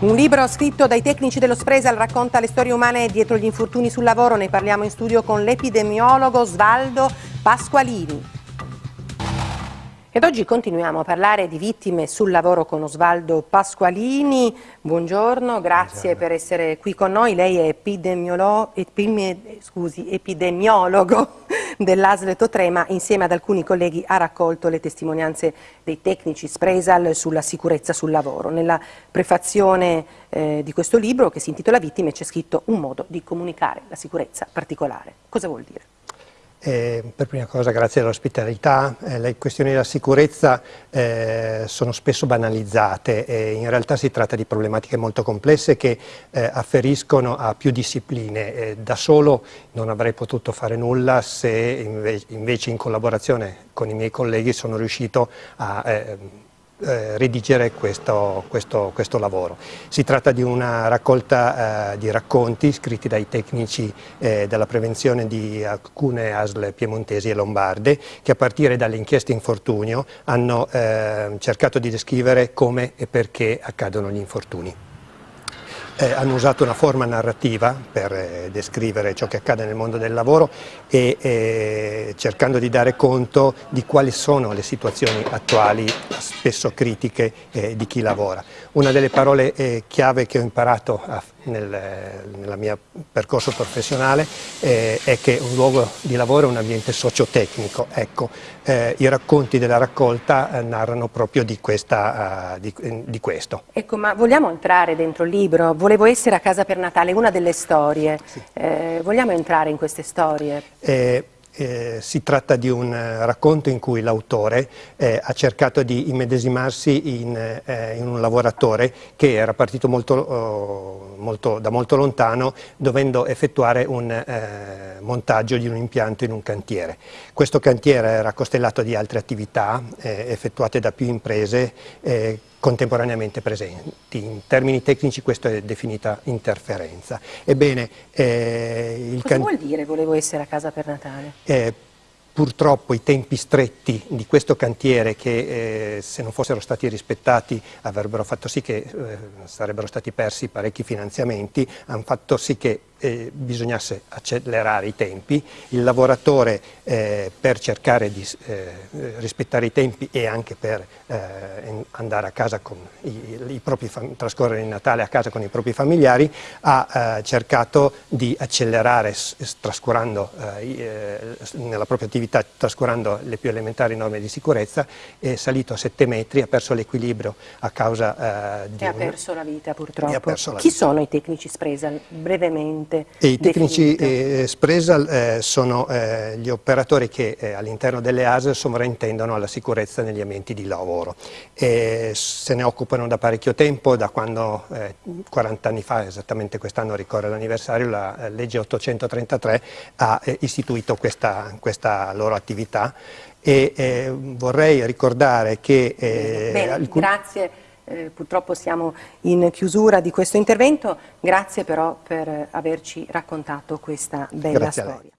Un libro scritto dai tecnici dello Spresal racconta le storie umane dietro gli infortuni sul lavoro. Ne parliamo in studio con l'epidemiologo Svaldo Pasqualini. Ed oggi continuiamo a parlare di vittime sul lavoro con Osvaldo Pasqualini. Buongiorno, grazie Buongiorno. per essere qui con noi. Lei è epidemiolo, epime, scusi, epidemiologo dell'ASL Totrema. Insieme ad alcuni colleghi ha raccolto le testimonianze dei tecnici Spresal sulla sicurezza sul lavoro. Nella prefazione eh, di questo libro, che si intitola Vittime, c'è scritto un modo di comunicare la sicurezza particolare. Cosa vuol dire? Eh, per prima cosa grazie dell'ospitalità, eh, le questioni della sicurezza eh, sono spesso banalizzate e in realtà si tratta di problematiche molto complesse che eh, afferiscono a più discipline. Eh, da solo non avrei potuto fare nulla se invece, invece in collaborazione con i miei colleghi sono riuscito a eh, redigere questo, questo, questo, lavoro. Si tratta di una raccolta eh, di racconti scritti dai tecnici eh, della prevenzione di alcune ASL piemontesi e lombarde che a partire dalle inchieste infortunio hanno eh, cercato di descrivere come e perché accadono gli infortuni eh, hanno usato una forma narrativa per eh, descrivere ciò che accade nel mondo del lavoro e eh, cercando di dare conto di quali sono le situazioni attuali, spesso critiche, eh, di chi lavora. Una delle parole eh, chiave che ho imparato a, nel, nel mio percorso professionale eh, è che un luogo di lavoro è un ambiente sociotecnico. Ecco, I racconti della raccolta narrano proprio di, questa, di, di questo. Ecco, ma vogliamo entrare dentro il libro? Volevo essere a casa per Natale, una delle storie. Sì. Eh, vogliamo entrare in queste storie? Eh, eh, si tratta di un uh, racconto in cui l'autore eh, ha cercato di immedesimarsi in, eh, in, un lavoratore che era partito molto, oh, molto, da molto lontano dovendo effettuare un eh, montaggio di un impianto in un cantiere. Questo cantiere era costellato di altre attività eh, effettuate da più imprese contemporaneamente presenti. In termini tecnici questo è definita interferenza. Ebbene, eh, Cosa vuol dire volevo essere a casa per Natale? Eh, purtroppo i tempi stretti di questo cantiere che eh, se non fossero stati rispettati avrebbero fatto sì che eh, sarebbero stati persi parecchi finanziamenti, hanno fatto sì che eh, bisognasse accelerare i tempi, il lavoratore eh, per cercare di eh, rispettare i tempi e anche per eh, andare a casa con i, i propri trascorrere il Natale a casa con i propri familiari ha eh, cercato di accelerare trascurando eh, nella propria attività trascurando le più elementari norme di sicurezza è salito a 7 metri, ha perso l'equilibrio a causa di... E ha perso la vita purtroppo. La Chi vita. sono i tecnici Spresa? Brevemente e I tecnici eh, Spresal eh, sono eh, gli operatori che eh, all'interno delle ASL sovrintendono alla sicurezza negli ambienti di lavoro. E se ne occupano da parecchio tempo, da quando 40 eh, anni fa, esattamente quest'anno ricorre l'anniversario, la eh, legge 833 ha istituito questa, questa, loro attività. E vorrei ricordare che... Bene, alcun... grazie eh, purtroppo siamo in chiusura di questo intervento, grazie però per averci raccontato questa bella storia.